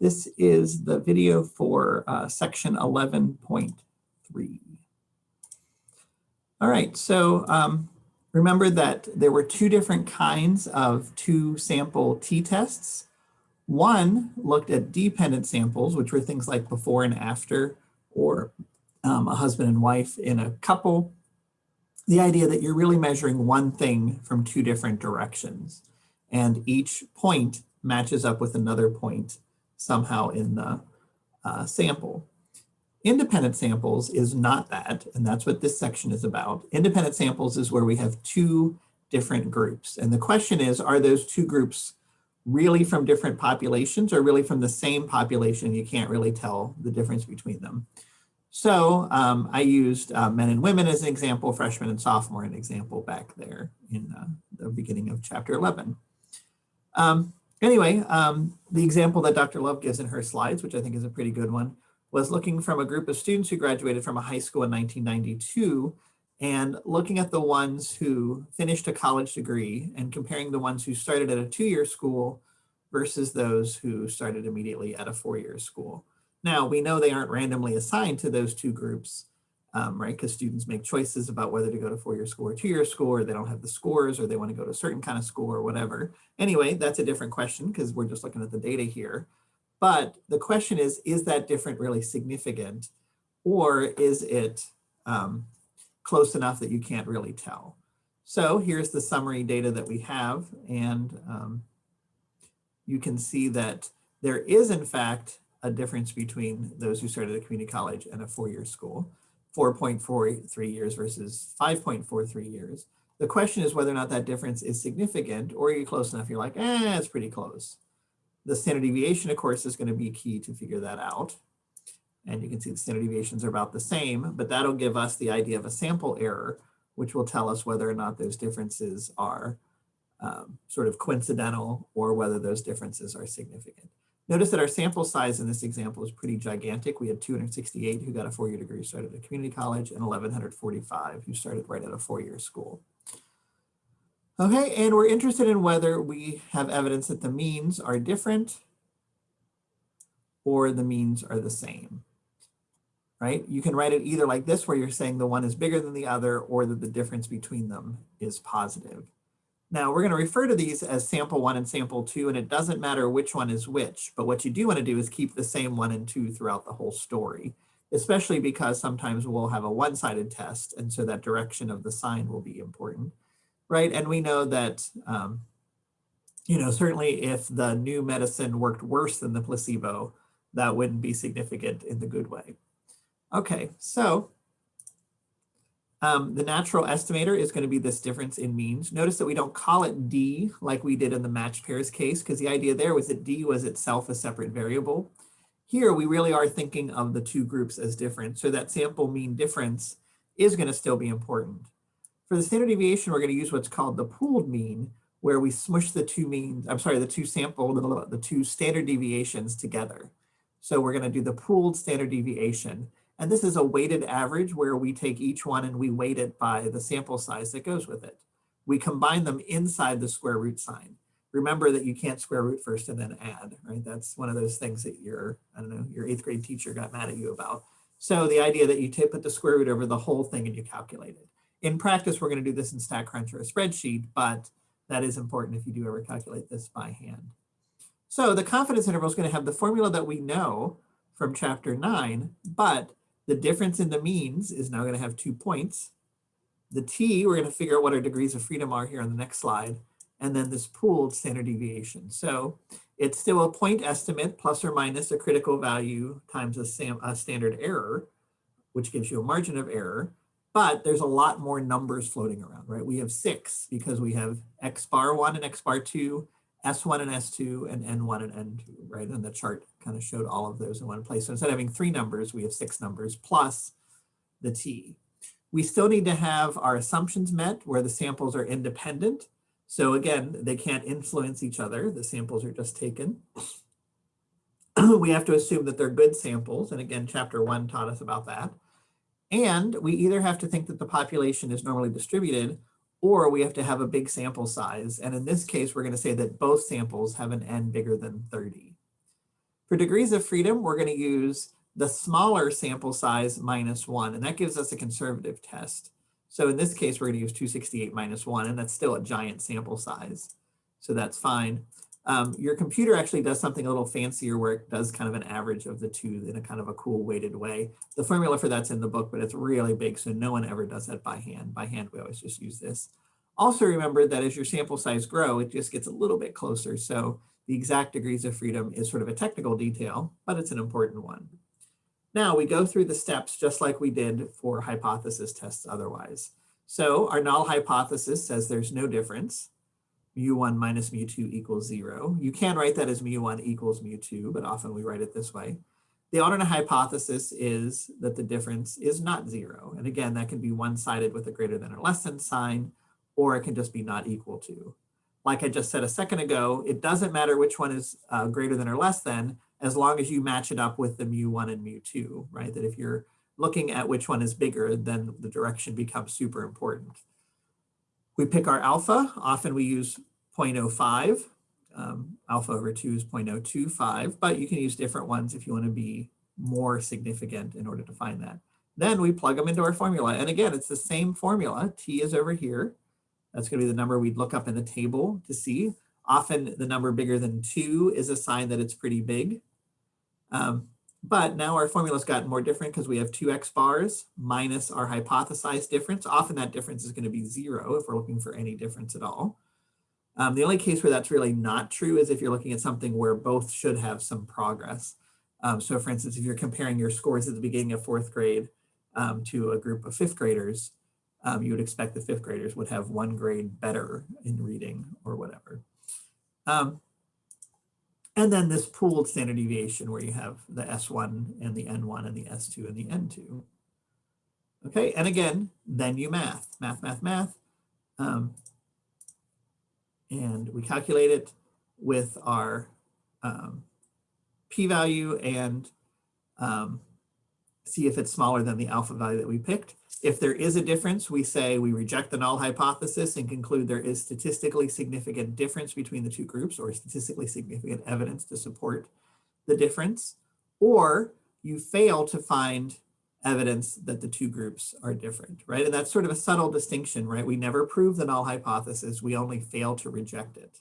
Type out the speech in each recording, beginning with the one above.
This is the video for uh, section 11.3. All right, so um, remember that there were two different kinds of two sample t-tests. One looked at dependent samples, which were things like before and after, or um, a husband and wife in a couple. The idea that you're really measuring one thing from two different directions, and each point matches up with another point somehow in the uh, sample. Independent samples is not that, and that's what this section is about. Independent samples is where we have two different groups. And the question is, are those two groups really from different populations or really from the same population? You can't really tell the difference between them. So um, I used uh, men and women as an example, freshman and sophomore an example back there in uh, the beginning of chapter 11. Um, anyway, um, the example that Dr. Love gives in her slides, which I think is a pretty good one, was looking from a group of students who graduated from a high school in 1992 and looking at the ones who finished a college degree and comparing the ones who started at a two-year school versus those who started immediately at a four-year school. Now, we know they aren't randomly assigned to those two groups, um, right? Because students make choices about whether to go to four-year school or two-year school, or they don't have the scores, or they want to go to a certain kind of school or whatever. Anyway, that's a different question because we're just looking at the data here. But the question is, is that different really significant? Or is it um, close enough that you can't really tell? So here's the summary data that we have. And um, you can see that there is, in fact, a difference between those who started at community college and a four-year school, 4.43 years versus 5.43 years. The question is whether or not that difference is significant or are you close enough? You're like, eh, it's pretty close. The standard deviation, of course, is going to be key to figure that out. And you can see the standard deviations are about the same, but that'll give us the idea of a sample error, which will tell us whether or not those differences are um, sort of coincidental or whether those differences are significant. Notice that our sample size in this example is pretty gigantic. We had 268 who got a four-year degree started at a community college and 1,145 who started right at a four-year school. Okay, and we're interested in whether we have evidence that the means are different or the means are the same, right? You can write it either like this, where you're saying the one is bigger than the other, or that the difference between them is positive. Now we're gonna refer to these as sample one and sample two, and it doesn't matter which one is which, but what you do wanna do is keep the same one and two throughout the whole story, especially because sometimes we'll have a one-sided test, and so that direction of the sign will be important right? And we know that, um, you know, certainly if the new medicine worked worse than the placebo, that wouldn't be significant in the good way. Okay, so um, the natural estimator is going to be this difference in means. Notice that we don't call it D like we did in the matched pairs case, because the idea there was that D was itself a separate variable. Here, we really are thinking of the two groups as different. So that sample mean difference is going to still be important. For the standard deviation, we're going to use what's called the pooled mean, where we smush the two means, I'm sorry, the two sample, the two standard deviations together. So we're going to do the pooled standard deviation. And this is a weighted average where we take each one and we weight it by the sample size that goes with it. We combine them inside the square root sign. Remember that you can't square root first and then add, right? That's one of those things that your, I don't know, your eighth grade teacher got mad at you about. So the idea that you put the square root over the whole thing and you calculate it in practice, we're going to do this in StatCrunch or a spreadsheet, but that is important if you do ever calculate this by hand. So the confidence interval is going to have the formula that we know from chapter nine, but the difference in the means is now going to have two points. The t, we're going to figure out what our degrees of freedom are here on the next slide, and then this pooled standard deviation. So it's still a point estimate plus or minus a critical value times a, a standard error, which gives you a margin of error but there's a lot more numbers floating around, right? We have six because we have X bar one and X bar two, S1 and S2 and N1 and N2, right? And the chart kind of showed all of those in one place. So instead of having three numbers, we have six numbers plus the T. We still need to have our assumptions met where the samples are independent. So again, they can't influence each other. The samples are just taken. we have to assume that they're good samples. And again, chapter one taught us about that. And we either have to think that the population is normally distributed or we have to have a big sample size. And in this case, we're going to say that both samples have an n bigger than 30. For degrees of freedom, we're going to use the smaller sample size minus one, and that gives us a conservative test. So in this case, we're going to use 268 minus one, and that's still a giant sample size. So that's fine. Um, your computer actually does something a little fancier where it does kind of an average of the two in a kind of a cool weighted way. The formula for that's in the book, but it's really big, so no one ever does that by hand. By hand, we always just use this. Also remember that as your sample size grow, it just gets a little bit closer. So the exact degrees of freedom is sort of a technical detail, but it's an important one. Now we go through the steps just like we did for hypothesis tests otherwise. So our null hypothesis says there's no difference. Mu1 minus mu2 equals zero. You can write that as mu1 equals mu2, but often we write it this way. The alternate hypothesis is that the difference is not zero. And again, that can be one-sided with a greater than or less than sign, or it can just be not equal to. Like I just said a second ago, it doesn't matter which one is uh, greater than or less than, as long as you match it up with the mu1 and mu2, right? That if you're looking at which one is bigger, then the direction becomes super important. We pick our alpha. Often we use 0.05. Um, alpha over 2 is 0.025, but you can use different ones if you want to be more significant in order to find that. Then we plug them into our formula. And again, it's the same formula. T is over here. That's going to be the number we'd look up in the table to see. Often the number bigger than 2 is a sign that it's pretty big. Um, but now our formula's gotten more different because we have two x bars minus our hypothesized difference. Often that difference is going to be zero if we're looking for any difference at all. Um, the only case where that's really not true is if you're looking at something where both should have some progress. Um, so for instance, if you're comparing your scores at the beginning of fourth grade um, to a group of fifth graders, um, you would expect the fifth graders would have one grade better in reading or whatever. And then this pooled standard deviation where you have the S1 and the N1 and the S2 and the N2. Okay, and again, then you math, math, math, math. Um, and we calculate it with our um, p-value and um, see if it's smaller than the alpha value that we picked. If there is a difference, we say we reject the null hypothesis and conclude there is statistically significant difference between the two groups or statistically significant evidence to support the difference. Or you fail to find evidence that the two groups are different, right? And that's sort of a subtle distinction, right? We never prove the null hypothesis, we only fail to reject it.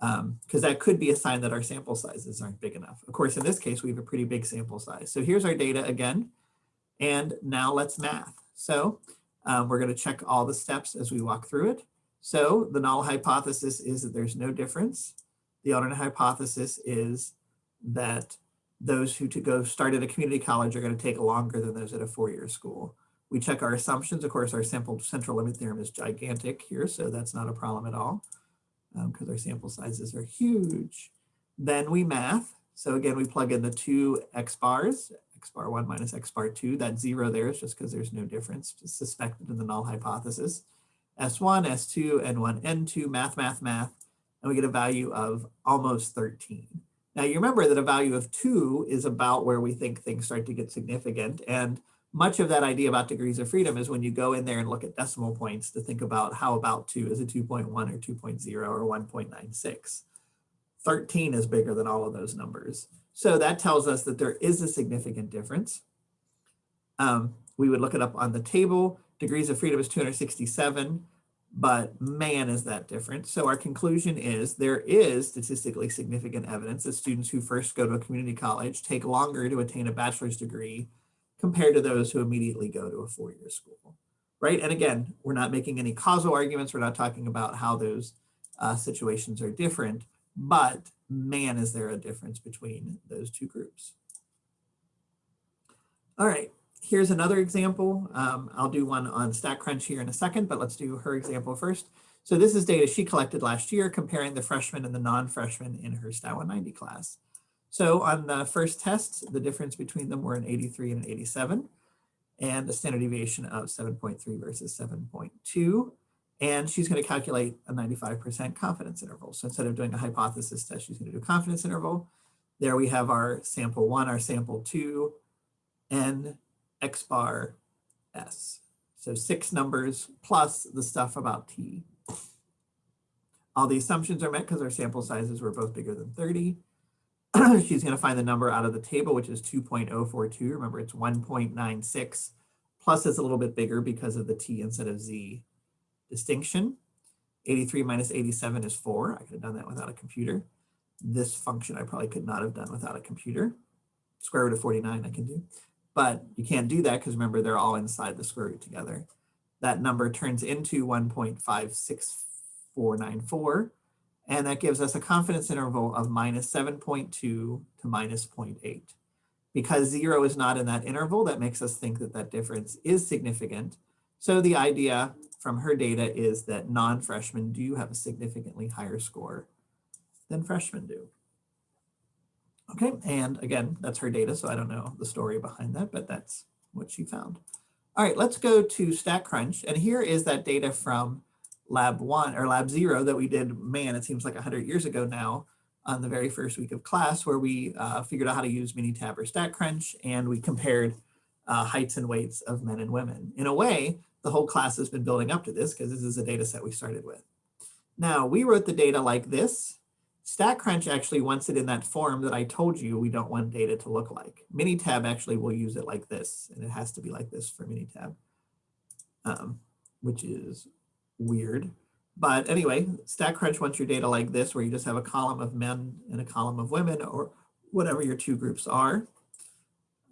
Because um, that could be a sign that our sample sizes aren't big enough. Of course, in this case, we have a pretty big sample size. So here's our data again. And now let's math. So um, we're going to check all the steps as we walk through it. So the null hypothesis is that there's no difference. The alternate hypothesis is that those who to go start at a community college are going to take longer than those at a four-year school. We check our assumptions. Of course, our sample central limit theorem is gigantic here, so that's not a problem at all because um, our sample sizes are huge. Then we math. So again, we plug in the two x bars, x bar 1 minus x bar 2. That zero there is just because there's no difference suspected in the null hypothesis. S1, S2, N1, N2, math, math, math, and we get a value of almost 13. Now you remember that a value of 2 is about where we think things start to get significant. And much of that idea about degrees of freedom is when you go in there and look at decimal points to think about how about 2 is a 2.1 or 2.0 or 1.96. 13 is bigger than all of those numbers. So that tells us that there is a significant difference. Um, we would look it up on the table. Degrees of freedom is 267, but man, is that different. So our conclusion is there is statistically significant evidence that students who first go to a community college take longer to attain a bachelor's degree compared to those who immediately go to a four-year school, right? And again, we're not making any causal arguments. We're not talking about how those uh, situations are different, but man, is there a difference between those two groups. All right, here's another example. Um, I'll do one on StatCrunch here in a second, but let's do her example first. So this is data she collected last year comparing the freshmen and the non-freshmen in her Stat 190 class. So on the first test, the difference between them were an 83 and an 87, and a standard deviation of 7.3 versus 7.2. And she's going to calculate a 95% confidence interval. So instead of doing a hypothesis test, she's going to do a confidence interval. There we have our sample one, our sample two, n, x bar, s. So six numbers plus the stuff about t. All the assumptions are met because our sample sizes were both bigger than 30. she's going to find the number out of the table, which is 2.042. Remember, it's 1.96 plus it's a little bit bigger because of the t instead of z distinction. 83 minus 87 is 4. I could have done that without a computer. This function I probably could not have done without a computer. Square root of 49 I can do. But you can't do that because remember, they're all inside the square root together. That number turns into 1.56494 and that gives us a confidence interval of minus 7.2 to minus 0.8. Because zero is not in that interval, that makes us think that that difference is significant. So the idea from her data is that non-freshmen do have a significantly higher score than freshmen do. Okay, and again, that's her data, so I don't know the story behind that, but that's what she found. All right, let's go to StatCrunch, and here is that data from lab one or lab zero that we did, man, it seems like 100 years ago now on the very first week of class where we uh, figured out how to use Minitab or StatCrunch and we compared uh, heights and weights of men and women. In a way, the whole class has been building up to this because this is a data set we started with. Now, we wrote the data like this. StatCrunch actually wants it in that form that I told you we don't want data to look like. Minitab actually will use it like this, and it has to be like this for Minitab, um, which is weird. But anyway, StatCrunch wants your data like this, where you just have a column of men and a column of women, or whatever your two groups are.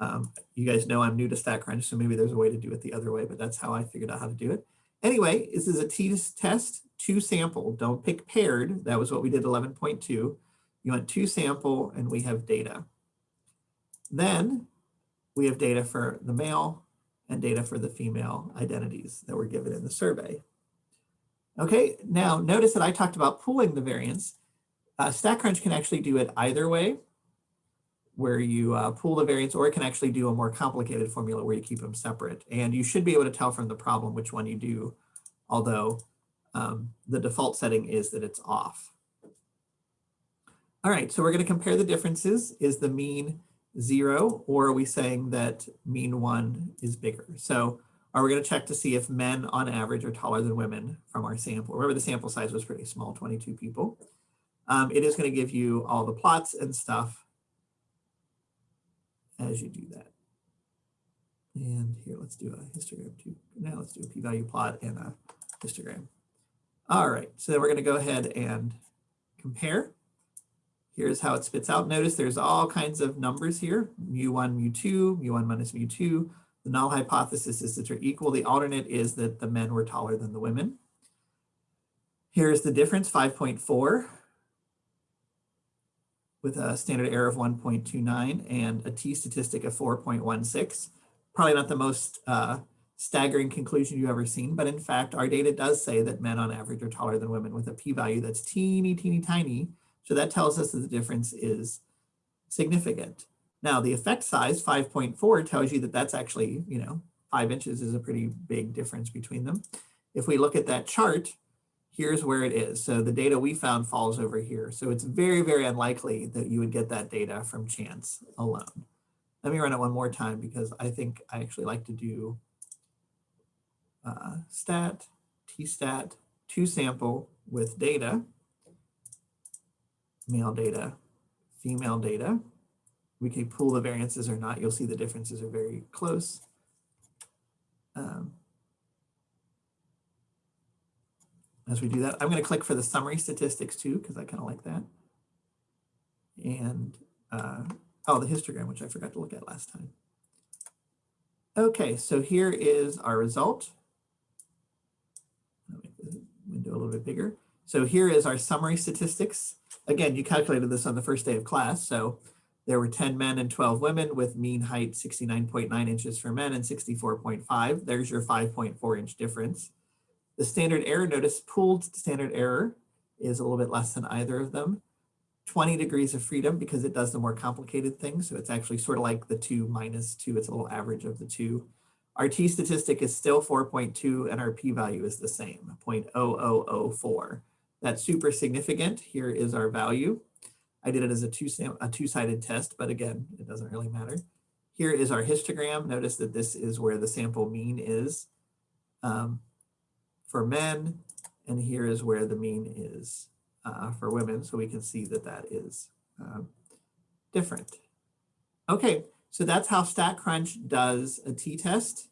Um, you guys know I'm new to StatCrunch, so maybe there's a way to do it the other way, but that's how I figured out how to do it. Anyway, this is a t-test, two sample. Don't pick paired. That was what we did 11.2. You want two sample, and we have data. Then we have data for the male and data for the female identities that were given in the survey. Okay, now notice that I talked about pooling the variance. Uh, StatCrunch can actually do it either way, where you uh, pool the variance, or it can actually do a more complicated formula where you keep them separate. And you should be able to tell from the problem which one you do, although um, the default setting is that it's off. All right, so we're going to compare the differences. Is the mean zero, or are we saying that mean one is bigger? So are we going to check to see if men on average are taller than women from our sample? Remember the sample size was pretty small, 22 people. Um, it is going to give you all the plots and stuff as you do that. And here, let's do a histogram too. Now let's do a p-value plot and a histogram. All right, so then we're going to go ahead and compare. Here's how it spits out. Notice there's all kinds of numbers here, mu1, mu2, mu1 minus mu2, the null hypothesis is that they're equal. The alternate is that the men were taller than the women. Here's the difference, 5.4 with a standard error of 1.29 and a t-statistic of 4.16. Probably not the most uh, staggering conclusion you've ever seen, but in fact, our data does say that men on average are taller than women with a p-value that's teeny, teeny, tiny. So that tells us that the difference is significant. Now the effect size, 5.4, tells you that that's actually, you know, five inches is a pretty big difference between them. If we look at that chart, here's where it is. So the data we found falls over here. So it's very, very unlikely that you would get that data from chance alone. Let me run it one more time because I think I actually like to do uh, stat, t-stat, two sample with data, male data, female data, we can pull the variances or not. You'll see the differences are very close. Um, as we do that, I'm going to click for the summary statistics too, because I kind of like that. And, uh, oh, the histogram, which I forgot to look at last time. Okay, so here is our result. I'll make the window a little bit bigger. So here is our summary statistics. Again, you calculated this on the first day of class. So there were 10 men and 12 women with mean height 69.9 inches for men and 64.5. There's your 5.4 inch difference. The standard error, notice pooled standard error is a little bit less than either of them. 20 degrees of freedom because it does the more complicated thing. So it's actually sort of like the two minus two, it's a little average of the two. Our t statistic is still 4.2 and our p-value is the same, 0.0004. That's super significant. Here is our value. I did it as a two a two-sided test, but again, it doesn't really matter. Here is our histogram. Notice that this is where the sample mean is um, for men, and here is where the mean is uh, for women. So we can see that that is um, different. Okay, so that's how StatCrunch does a t-test.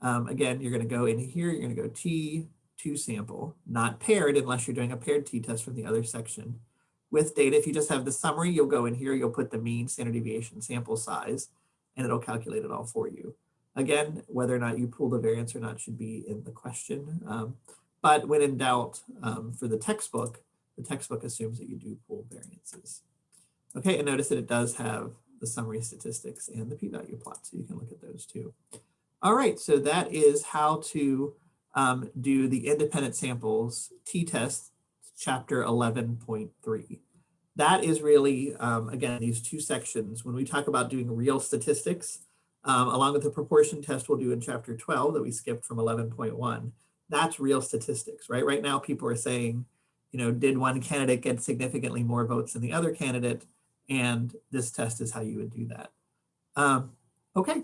Um, again, you're going to go in here, you're going two go T to sample, not paired unless you're doing a paired t-test from the other section. With data, if you just have the summary, you'll go in here, you'll put the mean standard deviation sample size, and it'll calculate it all for you. Again, whether or not you pull the variance or not should be in the question. Um, but when in doubt, um, for the textbook, the textbook assumes that you do pull variances. Okay, and notice that it does have the summary statistics and the p-value plot, so you can look at those too. All right, so that is how to um, do the independent samples t-test chapter 11.3. That is really, um, again, these two sections. When we talk about doing real statistics, um, along with the proportion test we'll do in chapter 12 that we skipped from 11.1, that's real statistics, right? Right now, people are saying, you know, did one candidate get significantly more votes than the other candidate? And this test is how you would do that. Um, okay,